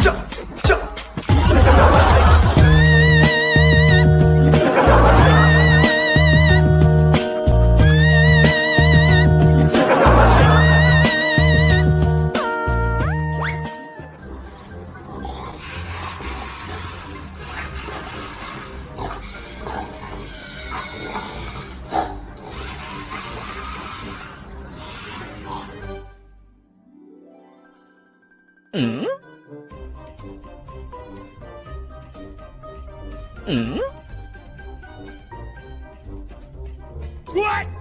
叫叫。嗯。Ừ. What?